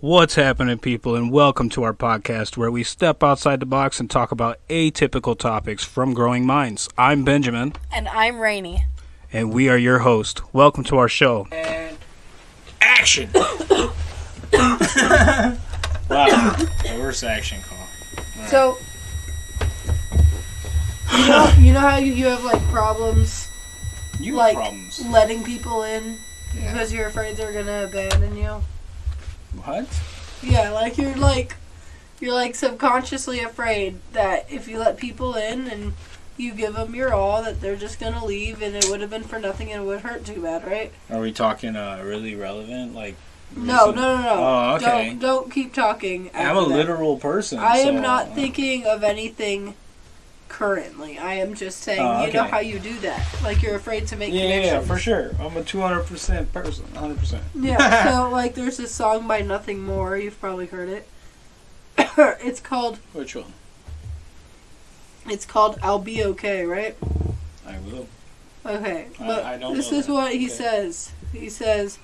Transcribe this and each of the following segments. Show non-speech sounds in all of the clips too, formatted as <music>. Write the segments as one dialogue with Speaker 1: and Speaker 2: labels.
Speaker 1: What's happening, people, and welcome to our podcast where we step outside the box and talk about atypical topics from growing minds. I'm Benjamin,
Speaker 2: And I'm Rainy.
Speaker 1: and we are your host. Welcome to our show.
Speaker 3: And action! <coughs> <coughs> wow, the worst action call.
Speaker 2: So, you know, you know how you, you have like problems
Speaker 3: You
Speaker 2: like
Speaker 3: have problems.
Speaker 2: letting people in
Speaker 3: Yeah.
Speaker 2: because you're afraid they're gonna abandon you.
Speaker 3: What?
Speaker 2: Yeah, like you're like you're like subconsciously afraid that if you let people in and you give them your all, that they're just gonna leave, and it would have been for nothing, and it would hurt too bad, right?
Speaker 3: Are we talking uh, really relevant? Like,
Speaker 2: No, no, no, no.
Speaker 3: Oh, okay.
Speaker 2: Don't don't keep talking.
Speaker 3: I'm a
Speaker 2: that.
Speaker 3: literal person.
Speaker 2: I am
Speaker 3: so-
Speaker 2: not thinking of anything currently. I am just saying,
Speaker 3: Oh,
Speaker 2: you know how you do that. Like you're afraid to make
Speaker 3: Yeah, yeah,
Speaker 2: connections.
Speaker 3: yeah, for sure. I'm a 200% person. 100%.
Speaker 2: Yeah, <laughs> so like there's this song by Nothing More, you've probably heard it. <coughs> it's called
Speaker 3: Which one?
Speaker 2: it's called I'll Be Okay, right?
Speaker 3: I will.
Speaker 2: Okay.
Speaker 3: I-
Speaker 2: But
Speaker 3: I don't
Speaker 2: this is
Speaker 3: that.
Speaker 2: what he
Speaker 3: Okay.
Speaker 2: says. He says,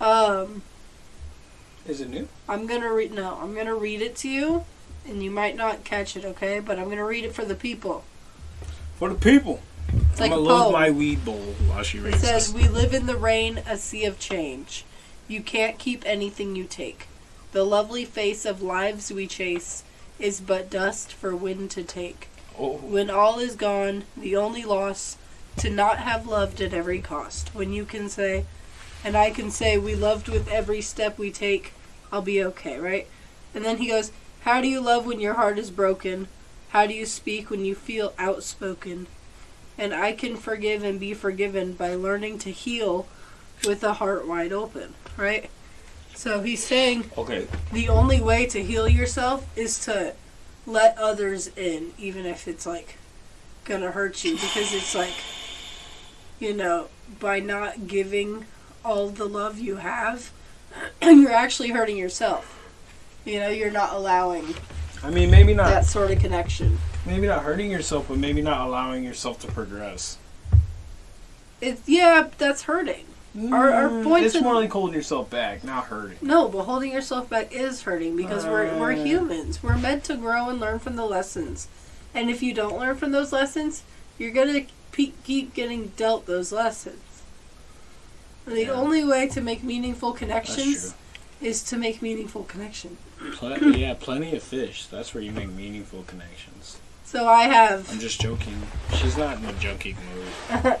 Speaker 2: um,
Speaker 3: Is it new?
Speaker 2: I'm gonna read no, I'm gonna read it to you and you might not catch it, okay? But I'm gonna read it for the people.
Speaker 3: For the people.
Speaker 2: It's
Speaker 3: I'm
Speaker 2: a
Speaker 3: gonna load my weed bowl while she
Speaker 2: It
Speaker 3: reads
Speaker 2: says. We live in the rain, a sea of change. You can't keep anything you take. The lovely face of lives we chase is but dust for wind to take.
Speaker 3: Oh,
Speaker 2: When all is gone, the only loss to not have loved at every cost. When you can say, and I can say, we loved with every step we take, I'll be okay, right? And then he goes, How do you love when your heart is broken? How do you speak when you feel outspoken? And I can forgive and be forgiven by learning to heal with a heart wide open, right? So he's saying
Speaker 3: okay.
Speaker 2: the only way to heal yourself is to let others in, even if it's like gonna hurt you, because it's like, you know, by not giving all the love you have, <clears throat> you're actually hurting yourself. You know, you're not allowing
Speaker 3: I mean, maybe not.
Speaker 2: that sort of connection.
Speaker 3: Maybe not hurting yourself, but maybe not allowing yourself to progress.
Speaker 2: It's yeah, that's hurting. Our- our
Speaker 3: Mm,
Speaker 2: points
Speaker 3: It's
Speaker 2: in-
Speaker 3: more like holding yourself back, not hurting.
Speaker 2: No, but holding yourself back is hurting because we're we're
Speaker 3: Uh.
Speaker 2: humans. We're meant to grow and learn from the lessons. And if you don't learn from those lessons, you're gonna pe- keep getting dealt those lessons. And the
Speaker 3: Yeah.
Speaker 2: only way to make meaningful connections is to make meaningful connection.
Speaker 3: Pl- <clears throat> yeah, plenty of fish. That's where you make meaningful connections.
Speaker 2: So I have
Speaker 3: I'm just joking. She's not in a joking mood. <laughs>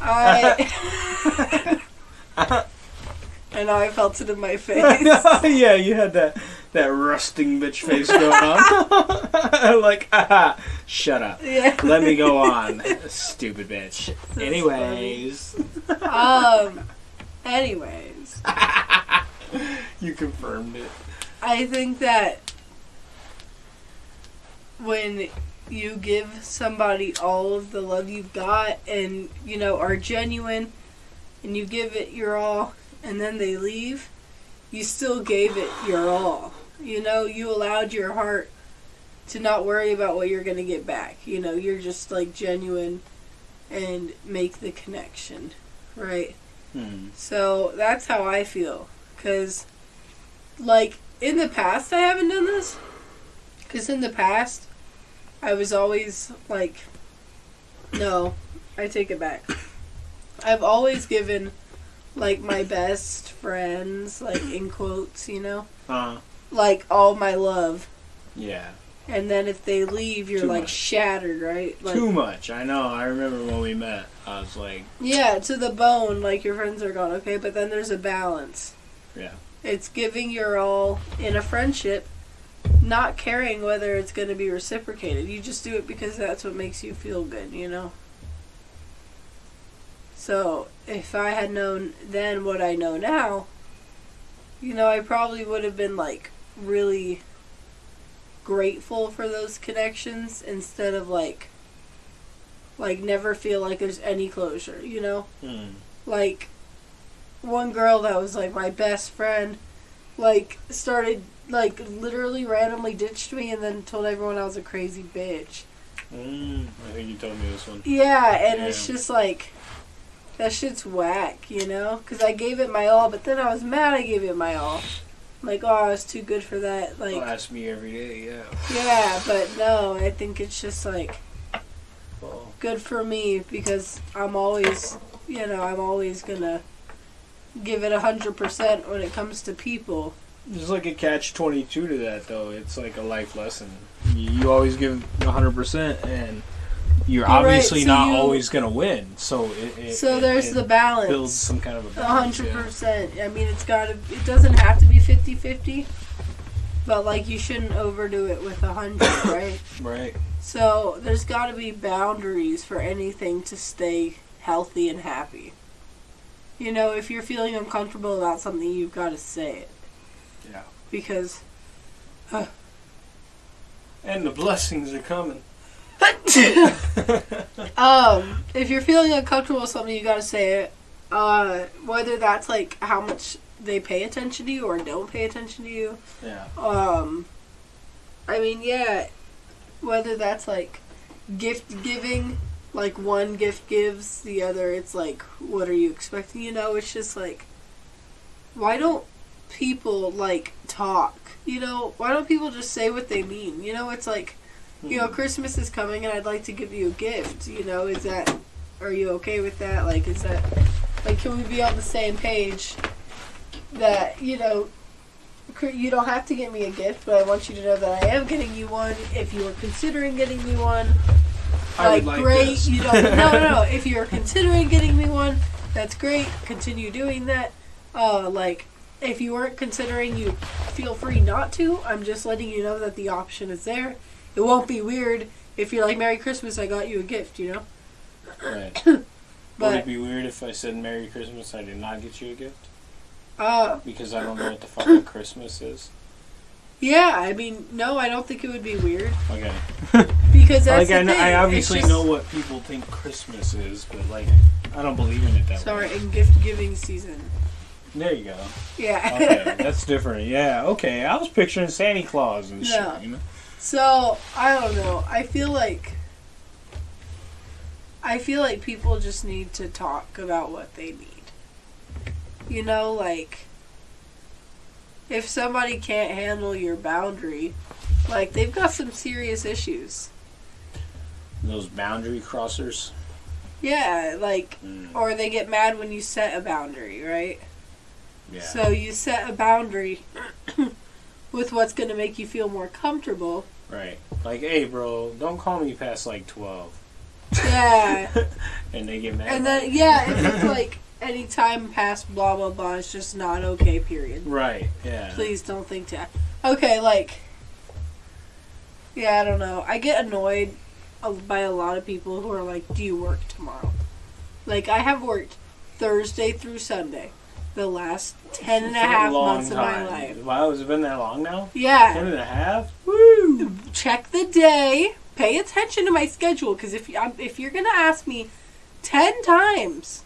Speaker 2: I <laughs> I know I felt it in my face. <laughs>
Speaker 3: yeah, you had that that rusting bitch face going on. like, ah, shut up.
Speaker 2: yeah.
Speaker 3: Let me go on, stupid bitch.
Speaker 2: That's
Speaker 3: Anyways,
Speaker 2: Um. Anyways. <laughs>
Speaker 3: you confirmed it.
Speaker 2: I think that when you give somebody all of the love you've got and, you know, are genuine and you give it your all and then they leave, you still gave it your all. You know, you allowed your heart to not worry about what you're going to get back. You know, you're just like genuine and make the connection, right?
Speaker 3: Hmm.
Speaker 2: So that's how I feel. Because, like, in the past, I haven't done this. Because in the past, I was always like, no, I take it back. I've always given, like, my best friends, like, in quotes, you know,
Speaker 3: Uh,
Speaker 2: like, all my love.
Speaker 3: yeah.
Speaker 2: And then if they leave, you're,
Speaker 3: Too
Speaker 2: like,
Speaker 3: much.
Speaker 2: shattered, right? Like,
Speaker 3: Too much. I know. I remember when we met. I was like,
Speaker 2: Yeah, to the bone, like your friends are gone, okay? But then there's a balance.
Speaker 3: Yeah.
Speaker 2: It's giving your all in a friendship, not caring whether it's going to be reciprocated. You just do it because that's what makes you feel good, you know? So, if I had known then what I know now, you know, I probably would have been like really grateful for those connections instead of like like never feel like there's any closure, you know?
Speaker 3: hmm.
Speaker 2: like one girl that was like my best friend like started like literally randomly ditched me and then told everyone I was a crazy bitch.
Speaker 3: Mm, I think you told me this one.
Speaker 2: Yeah, and it's just like that shit's whack, you know? Cuz I gave it my all, but then I was mad I gave it my all. Like, oh, it's too good for that. Like,
Speaker 3: Well, that's me every day. Yeah.
Speaker 2: yeah, but no, I think it's just like
Speaker 3: Well,
Speaker 2: good for me because I'm always, you know, I'm always gonna give it a hundred percent when it comes to people.
Speaker 3: there's like a catch twenty two to that though. It's like a life lesson. You, always give hundred percent, and you're,
Speaker 2: You're right,
Speaker 3: obviously
Speaker 2: so
Speaker 3: not
Speaker 2: you-
Speaker 3: always gonna win. So it, it
Speaker 2: So there's
Speaker 3: it
Speaker 2: the balance.
Speaker 3: builds some kind of a balance.
Speaker 2: hundred
Speaker 3: yeah.
Speaker 2: percent. I mean, it's gotta. It doesn't have to be 50-50, but like you shouldn't overdo it with a hundred, <coughs> right?
Speaker 3: Right.
Speaker 2: So there's got to be boundaries for anything to stay healthy and happy. You know, if you're feeling uncomfortable about something, you've got to say it.
Speaker 3: Yeah.
Speaker 2: Because <sighs>
Speaker 3: And the blessings are coming. <laughs>
Speaker 2: um, if you're feeling uncomfortable with something, you got to say it. Uh, whether that's like how much they pay attention to you or don't pay attention to you.
Speaker 3: Yeah.
Speaker 2: Um, I mean, yeah, whether that's like gift giving, like one gift gives, the other it's like, what are you expecting? You know, it's just like, why don't people like talk? You know, why don't people just say what they mean? You know, it's like, you know, hmm. Christmas is coming and I'd like to give you a gift. You know, is that, are you okay with that? Like, is that, like, can we be on the same page that, you know, you don't have to get me a gift, but I want you to know that I am getting you one. If you are considering getting me one, like,
Speaker 3: like
Speaker 2: great.
Speaker 3: this.
Speaker 2: You don't. <laughs> No, no, no. If you're considering getting me one, that's great. Continue doing that. Uh, like, if you weren't considering, you feel free not to. I'm just letting you know that the option is there. It won't be weird if you're like, "Merry Christmas, I got you a gift," you know.
Speaker 3: Right. <coughs> Would
Speaker 2: But
Speaker 3: it be weird if I said Merry Christmas? I did not get you a gift
Speaker 2: uh,
Speaker 3: because I don't know what the fucking <coughs> Christmas is.
Speaker 2: yeah. I mean, no, I don't think it would be weird
Speaker 3: Okay. <laughs>
Speaker 2: because that's
Speaker 3: like I,
Speaker 2: the
Speaker 3: know,
Speaker 2: thing.
Speaker 3: I obviously
Speaker 2: just-
Speaker 3: know what people think Christmas is, but like I don't believe in it that
Speaker 2: Sorry,
Speaker 3: way.
Speaker 2: Sorry, in gift giving season.
Speaker 3: There you go.
Speaker 2: Yeah.
Speaker 3: Okay, <laughs> that's different. Yeah. Okay, I was picturing Santa Claus and
Speaker 2: No.
Speaker 3: shit. You know.
Speaker 2: So I don't know. I feel like I feel like people just need to talk about what they need. You know, like if somebody can't handle your boundary, like they've got some serious issues.
Speaker 3: Those boundary crossers.
Speaker 2: Yeah, like
Speaker 3: Mm,
Speaker 2: or they get mad when you set a boundary, right?
Speaker 3: yeah.
Speaker 2: So you set a boundary <coughs> with what's going to make you feel more comfortable.
Speaker 3: right. Like, hey, bro, don't call me past like twelve.
Speaker 2: Yeah. <laughs>
Speaker 3: And they get mad.
Speaker 2: And then yeah, <laughs> if it's like any time past blah blah blah, it's just not okay. Period.
Speaker 3: Right. Yeah.
Speaker 2: Please don't think to. Okay, like. Yeah, I don't know. I get annoyed by a lot of people who are like, "Do you work tomorrow?" Like I have worked Thursday through Sunday, the last ten and a half months of my
Speaker 3: time.
Speaker 2: life.
Speaker 3: Wow, has it been that long now? Ten
Speaker 2: Yeah.
Speaker 3: and a half.
Speaker 2: Woo! Check the day. Pay attention to my schedule, because if you, if you're gonna ask me ten times,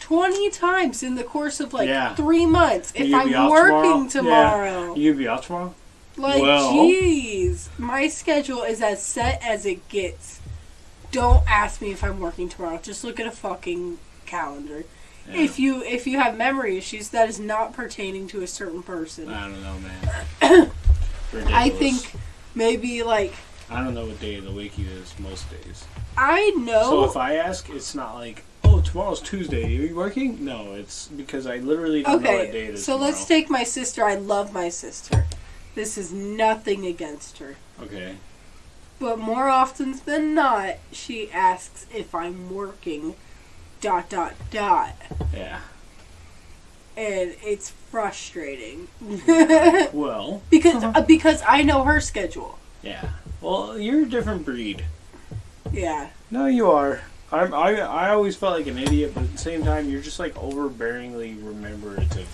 Speaker 2: twenty times in the course of like
Speaker 3: Yeah.
Speaker 2: three months, if I'm working
Speaker 3: tomorrow?
Speaker 2: tomorrow,
Speaker 3: You be off tomorrow?
Speaker 2: Like
Speaker 3: Well-
Speaker 2: jeez, my schedule is as set as it gets. Don't ask me if I'm working tomorrow. Just look at a fucking calendar.
Speaker 3: Yeah.
Speaker 2: If you if you have memory issues, that is not pertaining to a certain person.
Speaker 3: I don't know, man. <clears throat>
Speaker 2: I think maybe like
Speaker 3: I don't know what day of the week it is most days.
Speaker 2: I know.
Speaker 3: So if I ask, it's not like, oh, tomorrow's Tuesday. Are you working? No, it's because I literally don't know what day it is.
Speaker 2: Okay,
Speaker 3: is.
Speaker 2: so let's take my sister. I love my sister. This is nothing against her.
Speaker 3: Okay.
Speaker 2: But more often than not, she asks if I'm working. Dot dot dot.
Speaker 3: Yeah.
Speaker 2: And it's frustrating. <laughs>
Speaker 3: Well,
Speaker 2: because uh, because I know her schedule.
Speaker 3: yeah. Well, you're a different breed.
Speaker 2: Yeah.
Speaker 3: No, you are. I'm, I I always felt like an idiot, but at the same time, you're just like overbearingly rememberative.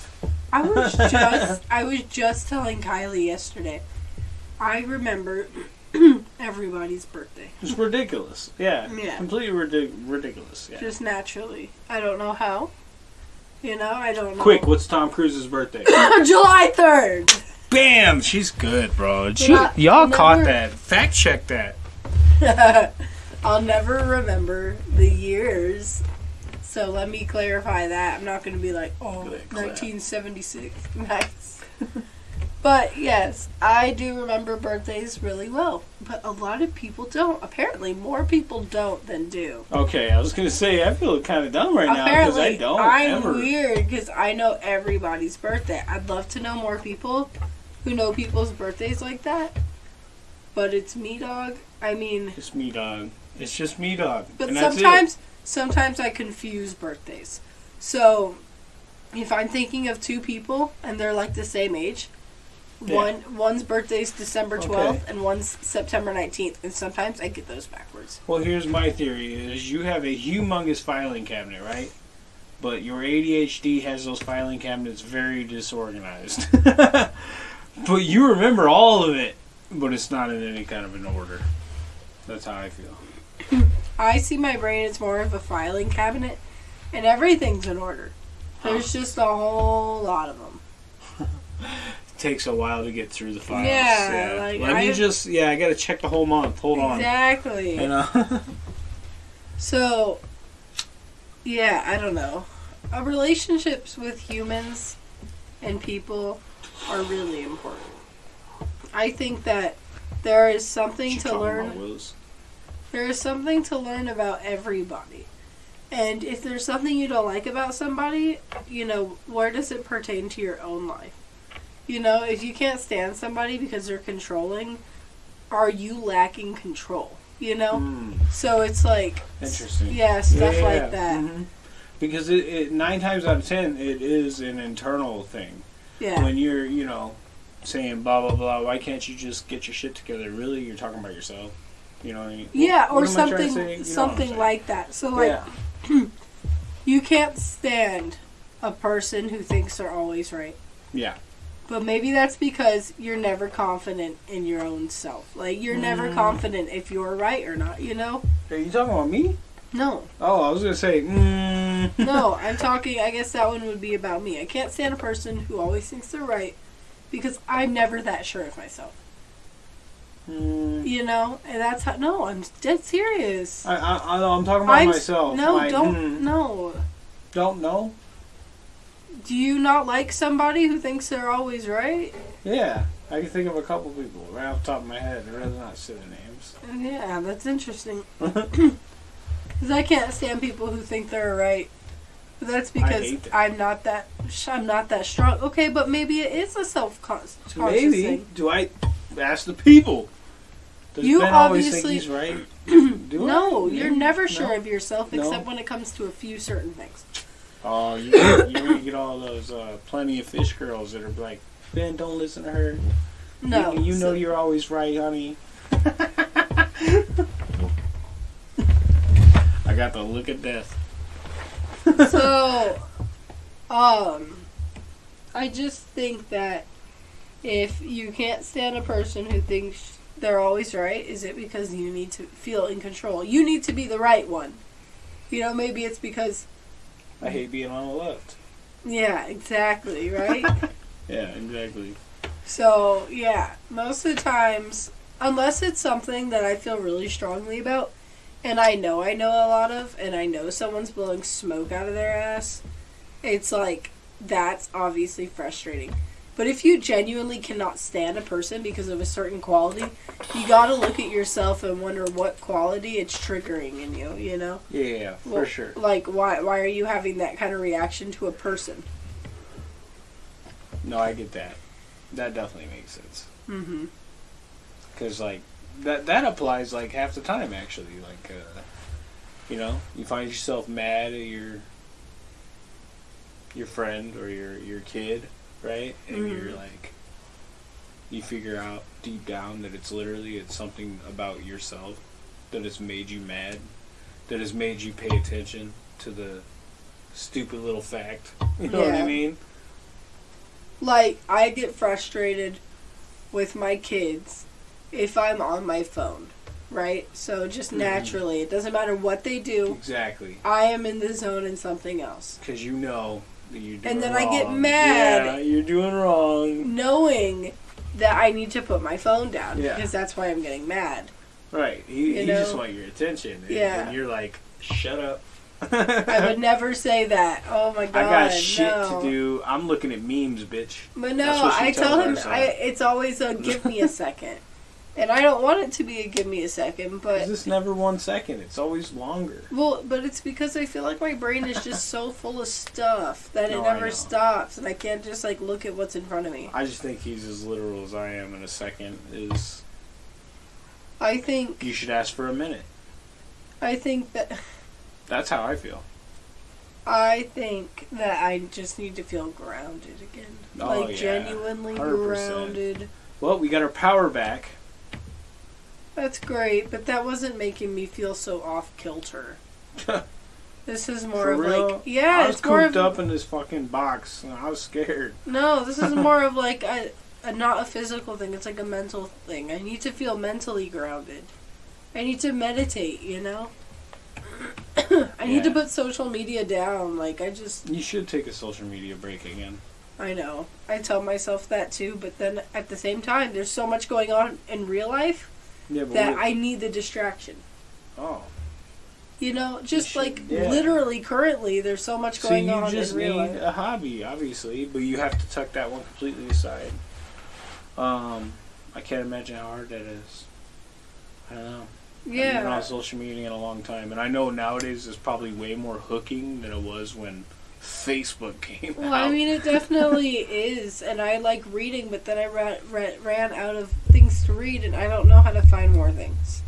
Speaker 2: I was <laughs> just I was just telling Kylie yesterday. I remember <clears throat> everybody's birthday.
Speaker 3: It's ridiculous. Yeah.
Speaker 2: Yeah.
Speaker 3: Completely ridic- ridiculous. Yeah.
Speaker 2: Just naturally. I don't know how. You know, I don't know.
Speaker 3: Quick, what's Tom Cruise's birthday? <laughs>
Speaker 2: July 3rd!
Speaker 3: Bam! She's good, bro. She,
Speaker 2: Yeah,
Speaker 3: y'all
Speaker 2: never-
Speaker 3: caught that. Fact check that. <laughs>
Speaker 2: I'll never remember the years. So let me clarify that. I'm not going to be like, oh, 1976. <laughs> Nice. But yes, I do remember birthdays really well. But a lot of people don't. Apparently, more people don't than do.
Speaker 3: Okay, I was gonna say I feel kind of dumb right now because I don't
Speaker 2: I'm
Speaker 3: ever.
Speaker 2: weird because I know everybody's birthday. I'd love to know more people who know people's birthdays like that. But it's me, dog. I mean,
Speaker 3: It's me, dog. It's just me, dog.
Speaker 2: but
Speaker 3: and
Speaker 2: sometimes, sometimes I confuse birthdays. So, if I'm thinking of two people and they're like the same age,
Speaker 3: Yeah.
Speaker 2: one one's birthday's December
Speaker 3: Okay.
Speaker 2: 12th and one's September 19th, and sometimes I get those backwards.
Speaker 3: Well, here's my theory: is you have a humongous filing cabinet, right? But your ADHD has those filing cabinets very disorganized. <laughs> but you remember all of it, but it's not in any kind of an order. That's how I feel.
Speaker 2: I see my brain as more of a filing cabinet, and everything's in order. There's just a whole lot of them.
Speaker 3: It <laughs> takes a while to get through the files.
Speaker 2: Yeah, like,
Speaker 3: Let me
Speaker 2: I-
Speaker 3: just. Yeah, I gotta check the whole month. Hold on.
Speaker 2: Exactly.
Speaker 3: You know. <laughs>
Speaker 2: So, yeah, I don't know. Uh, relationships with humans and people are really important. I think that there is something to learn. There is something to learn about everybody. And if there's something you don't like about somebody, you know, where does it pertain to your own life? You know, if you can't stand somebody because they're controlling, are you lacking control? You know?
Speaker 3: Mm,
Speaker 2: So it's like,
Speaker 3: interesting.
Speaker 2: yeah, stuff
Speaker 3: Yeah,
Speaker 2: like that.
Speaker 3: mhm. Because it, it nine times out of ten, it is an internal thing.
Speaker 2: Yeah.
Speaker 3: When you're, you know, saying blah blah blah, why can't you just get your shit together? Really, you're talking about yourself. You know what I mean?
Speaker 2: Yeah,
Speaker 3: What
Speaker 2: or
Speaker 3: am I to
Speaker 2: something
Speaker 3: say? You know what I'm
Speaker 2: something like that. So like
Speaker 3: yeah, <clears throat>
Speaker 2: you can't stand a person who thinks they're always right.
Speaker 3: yeah.
Speaker 2: But maybe that's because you're never confident in your own self. Like you're never
Speaker 3: Mm.
Speaker 2: confident if you're right or not, you know?
Speaker 3: Are you talking about me?
Speaker 2: No.
Speaker 3: Oh, I was gonna say. Mm.
Speaker 2: No, <laughs> I'm talking I guess that one would be about me. I can't stand a person who always thinks they're right because I'm never that sure of myself.
Speaker 3: Mm.
Speaker 2: You know? And that's how no, I'm dead serious.
Speaker 3: I, I, I, I'm talking about
Speaker 2: I'm
Speaker 3: myself.
Speaker 2: No,
Speaker 3: Like,
Speaker 2: don't
Speaker 3: mm,
Speaker 2: no.
Speaker 3: Don't know.
Speaker 2: Do you not like somebody who thinks they're always right?
Speaker 3: Yeah, I can think of a couple people right off the top of my head. I'd rather not say their names.
Speaker 2: Yeah, that's interesting. <laughs> <clears throat> Because I can't stand people who think they're right. That's because
Speaker 3: that.
Speaker 2: I'm not that. I'm not that strong. Okay, but maybe it is a self conscious
Speaker 3: Maybe.
Speaker 2: thing.
Speaker 3: Do I ask the people? Does
Speaker 2: You
Speaker 3: Ben
Speaker 2: obviously-
Speaker 3: he's right? <clears throat> Do
Speaker 2: No,
Speaker 3: I?
Speaker 2: you're
Speaker 3: No?
Speaker 2: never
Speaker 3: No?
Speaker 2: sure of yourself
Speaker 3: No.
Speaker 2: except when it comes to a few certain things.
Speaker 3: Oh, you <coughs> you're get all those uh, plenty of fish girls that are like, Ben, don't listen to her.
Speaker 2: No,
Speaker 3: you, you know
Speaker 2: so-
Speaker 3: you're always right, honey. <laughs> I got the look at death.
Speaker 2: so, <laughs> um, I just think that if you can't stand a person who thinks they're always right, is it because you need to feel in control? You need to be the right one. You know, maybe it's because,
Speaker 3: I hate being on the left.
Speaker 2: yeah, exactly, <laughs> right?
Speaker 3: Yeah, exactly.
Speaker 2: so, yeah, most of the times, unless it's something that I feel really strongly about, and I know I know a lot of, and I know someone's blowing smoke out of their ass, it's like, that's obviously frustrating. But if you genuinely cannot stand a person because of a certain quality, you gotta look at yourself and wonder what quality it's triggering in you, you know?
Speaker 3: Yeah, for
Speaker 2: Well,
Speaker 3: sure.
Speaker 2: Like, why, why are you having that kind of reaction to a person?
Speaker 3: No, I get that. That definitely makes sense.
Speaker 2: Mm-hmm.
Speaker 3: Because like that that applies like half the time actually. Like uh, you know, you find yourself mad at your your friend or your your kid, right? And
Speaker 2: Mhm.
Speaker 3: you're like you figure out deep down that it's literally it's something about yourself that has made you mad, that has made you pay attention to the stupid little fact. <laughs> You know what I mean?
Speaker 2: Like, I get frustrated with my kids if I'm on my phone, right? So just
Speaker 3: Mhm.
Speaker 2: naturally, it doesn't matter what they do,
Speaker 3: Exactly.
Speaker 2: I am in the zone in something else.
Speaker 3: Because you know that you're doing
Speaker 2: And then I get mad.
Speaker 3: Yeah, you're doing wrong.
Speaker 2: Knowing that I need to put my phone down
Speaker 3: Yeah.
Speaker 2: because that's why I'm getting mad.
Speaker 3: Right. You,
Speaker 2: You
Speaker 3: you just want your attention. And,
Speaker 2: Yeah.
Speaker 3: and you're like, shut up.
Speaker 2: I would <laughs> never say that. Oh my god.
Speaker 3: I got shit
Speaker 2: no.
Speaker 3: to do. I'm looking at memes, bitch.
Speaker 2: But no, I tell him. I, it's always a give me a second. <laughs> And I don't want it to be a give me a second, but
Speaker 3: it's never one second. It's always longer.
Speaker 2: well, but it's because I feel like my brain is just so full of stuff that it
Speaker 3: No, I
Speaker 2: never stops, and I can't just like look at what's in front of me.
Speaker 3: I just think he's as literal as I am in a second. Is
Speaker 2: I think
Speaker 3: you should ask for a minute.
Speaker 2: I think that <laughs>
Speaker 3: That's how I feel.
Speaker 2: I think that I just need to feel grounded again,
Speaker 3: Oh,
Speaker 2: like
Speaker 3: yeah.
Speaker 2: genuinely
Speaker 3: 100%.
Speaker 2: grounded.
Speaker 3: Well, we got our power back.
Speaker 2: That's great, but that wasn't making me feel so off kilter. <laughs> This is more
Speaker 3: For
Speaker 2: of
Speaker 3: real?
Speaker 2: like yeah,
Speaker 3: I was
Speaker 2: it's more
Speaker 3: cooped
Speaker 2: of
Speaker 3: up in this fucking box, and I was scared.
Speaker 2: no. This is <laughs> more of like a, a not a physical thing. It's like a mental thing. I need to feel mentally grounded. I need to meditate. You know. <coughs> I need to put social media down. Like I just
Speaker 3: You should take a social media break again.
Speaker 2: I know. I tell myself that too, but then at the same time, there's so much going on in real life
Speaker 3: Yeah,
Speaker 2: that I need the distraction.
Speaker 3: oh,
Speaker 2: You know, just
Speaker 3: should-
Speaker 2: like
Speaker 3: yeah.
Speaker 2: literally currently, there's so much
Speaker 3: so
Speaker 2: going
Speaker 3: you
Speaker 2: on
Speaker 3: just
Speaker 2: in real
Speaker 3: need
Speaker 2: life.
Speaker 3: a hobby, obviously, but you have to tuck that one completely aside. Um, I can't imagine how hard that is. I don't know. I've been
Speaker 2: Yeah.
Speaker 3: on social media in a long time, and I know nowadays there's probably way more hooking than it was when Facebook came
Speaker 2: Well,
Speaker 3: out.
Speaker 2: I mean, it <laughs> definitely is, and I like reading, but then I ran, ran, ran out of things to read, and I don't know how to find more things.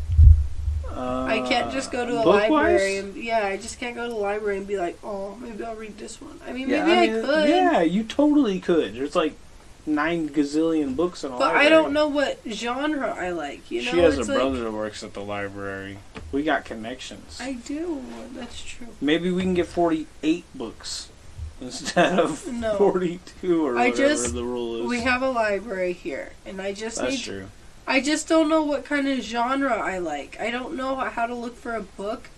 Speaker 2: I can't just go to a
Speaker 3: Uh, book-wise?
Speaker 2: library and yeah, I just can't go to the library and be like, oh, maybe I'll read this one. I mean,
Speaker 3: Yeah,
Speaker 2: maybe I,
Speaker 3: mean,
Speaker 2: could,
Speaker 3: Yeah, you totally could. There's like nine gazillion books in a
Speaker 2: but
Speaker 3: library.
Speaker 2: I don't know what genre I like. You know,
Speaker 3: she has a
Speaker 2: it's like,
Speaker 3: brother that works at the library. We got connections.
Speaker 2: I do. That's true.
Speaker 3: Maybe we can get 48 books <laughs> instead of
Speaker 2: No.
Speaker 3: 42 or
Speaker 2: I
Speaker 3: whatever
Speaker 2: just-
Speaker 3: the rule is.
Speaker 2: We have a library here, and I just
Speaker 3: That's
Speaker 2: need.
Speaker 3: true.
Speaker 2: I just don't know what kind of genre I like. I don't know how to look for a book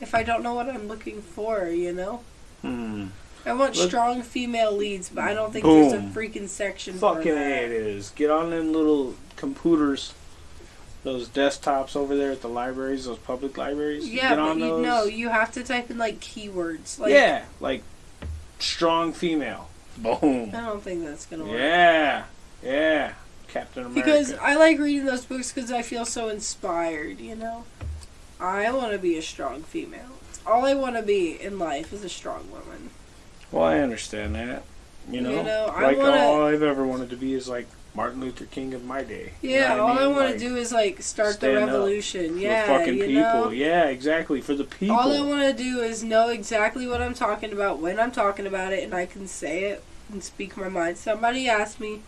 Speaker 2: if I don't know what I'm looking for. You know.
Speaker 3: Hmm.
Speaker 2: I want
Speaker 3: Look-
Speaker 2: strong female leads, but I don't think there's a freaking section for
Speaker 3: Fucking
Speaker 2: that.
Speaker 3: it is. Get on them little computers, those desktops over there at the libraries, those public libraries.
Speaker 2: Yeah,
Speaker 3: Get
Speaker 2: but you
Speaker 3: those.
Speaker 2: know, you have to type in like keywords. Like,
Speaker 3: yeah, like strong female. Boom.
Speaker 2: I don't think that's gonna work.
Speaker 3: Yeah, yeah. Captain America.
Speaker 2: Because I like reading those books because I feel so inspired. You know, I want to be a strong female. All I want to be in life is a strong woman.
Speaker 3: well, I understand that. You know,
Speaker 2: You know, I
Speaker 3: like
Speaker 2: wanna-
Speaker 3: all I've ever wanted to be is like Martin Luther King of my day. You
Speaker 2: Yeah,
Speaker 3: know
Speaker 2: all I
Speaker 3: mean?
Speaker 2: want to
Speaker 3: Like,
Speaker 2: do is like start the revolution.
Speaker 3: for
Speaker 2: Yeah,
Speaker 3: the fucking
Speaker 2: you
Speaker 3: people.
Speaker 2: know.
Speaker 3: Yeah, exactly for the people.
Speaker 2: All I want to do is know exactly what I'm talking about when I'm talking about it, and I can say it and speak my mind. Somebody asked me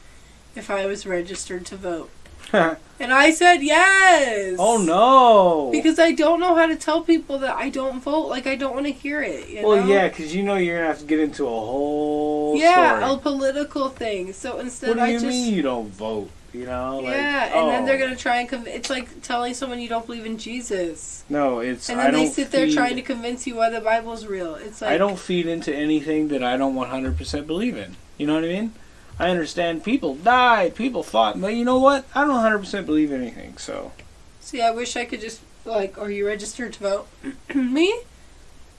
Speaker 2: if I was registered to vote, and I said yes.
Speaker 3: oh no!
Speaker 2: Because I don't know how to tell people that I don't vote. Like I don't want to hear it. You
Speaker 3: well,
Speaker 2: know?
Speaker 3: yeah, because you know you're gonna have to get into a whole
Speaker 2: Yeah,
Speaker 3: story.
Speaker 2: a political thing. So instead,
Speaker 3: what do
Speaker 2: I
Speaker 3: you
Speaker 2: just
Speaker 3: mean you don't vote? You know, like,
Speaker 2: yeah, and then
Speaker 3: oh.
Speaker 2: they're gonna try and conv- it's like telling someone you don't believe in Jesus,
Speaker 3: No, it's
Speaker 2: and
Speaker 3: I
Speaker 2: then they
Speaker 3: don't
Speaker 2: sit there
Speaker 3: feed-
Speaker 2: trying to convince you why the Bible's real. It's like
Speaker 3: I don't feed into anything that I don't 100% believe in. You know what I mean? I understand people died, people fought, but you know what? I don't 100% believe anything. So
Speaker 2: See, I wish I could just like, are you registered to vote? <clears throat> Me?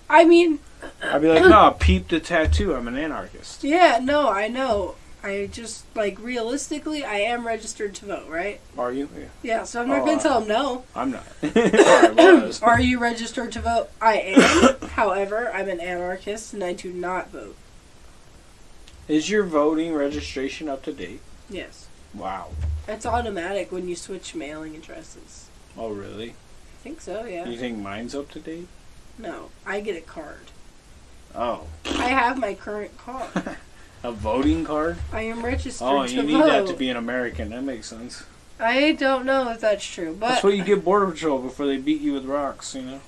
Speaker 2: I mean,
Speaker 3: I'd be like, <clears throat> no, peep the tattoo. I'm an anarchist.
Speaker 2: yeah, no, I know. I just like realistically, I am registered to vote, right?
Speaker 3: Are you? Yeah,
Speaker 2: Yeah, so I'm not
Speaker 3: Oh,
Speaker 2: gonna
Speaker 3: uh,
Speaker 2: tell them no.
Speaker 3: I'm not. <clears throat> <laughs>
Speaker 2: Are you registered to vote? I am. <coughs> However, I'm an anarchist and I do not vote.
Speaker 3: Is your voting registration up to date?
Speaker 2: Yes.
Speaker 3: Wow.
Speaker 2: It's automatic when you switch mailing addresses.
Speaker 3: Oh, really?
Speaker 2: I think so, yeah.
Speaker 3: You think mine's up to date?
Speaker 2: No, I get a card.
Speaker 3: Oh,
Speaker 2: I have my current card. <laughs>
Speaker 3: a voting card?
Speaker 2: I am registered
Speaker 3: Oh, you need
Speaker 2: vote.
Speaker 3: that to be an American. That makes sense.
Speaker 2: I don't know if that's true, but
Speaker 3: That's what you get Border Patrol before they beat you with rocks, you know?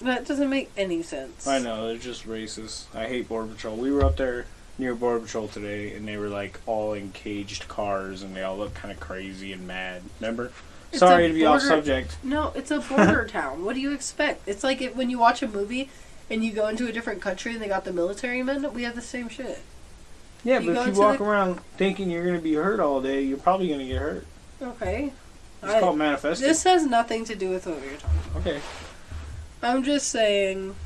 Speaker 2: that doesn't make any sense.
Speaker 3: I know, they're just racist. I hate Border Patrol. We were up there near Border Patrol today, and they were like all in caged cars, and they all looked kind of crazy and mad. Remember?
Speaker 2: It's
Speaker 3: Sorry to be off subject.
Speaker 2: No, it's a border <laughs> town. What do you expect? It's like if, when you watch a movie and you go into a different country and they got the military men. We have the same shit.
Speaker 3: Yeah,
Speaker 2: You
Speaker 3: but if you walk
Speaker 2: the-
Speaker 3: around thinking you're going to be hurt all day, you're probably going to get hurt.
Speaker 2: Okay.
Speaker 3: It's
Speaker 2: I-
Speaker 3: called manifesting.
Speaker 2: this has nothing to do with what we were talking. about.
Speaker 3: okay.
Speaker 2: I'm just saying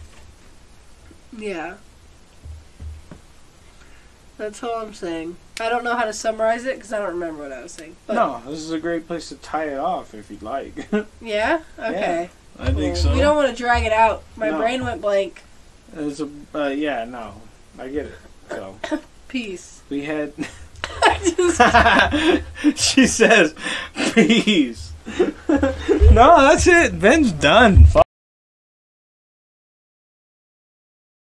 Speaker 2: Yeah. That's all I'm saying. I don't know how to summarize it because I don't remember what I was saying. But
Speaker 3: no, this is a great place to tie it off if you'd like. <laughs>
Speaker 2: Yeah? Okay.
Speaker 3: I think so.
Speaker 2: We don't want to drag it out. My
Speaker 3: No.
Speaker 2: brain went blank.
Speaker 3: It's a, uh, yeah, no, I get it. So <laughs>
Speaker 2: Peace.
Speaker 3: we had. <laughs> She says, "Peace." no, that's it. Ben's done. Fuck.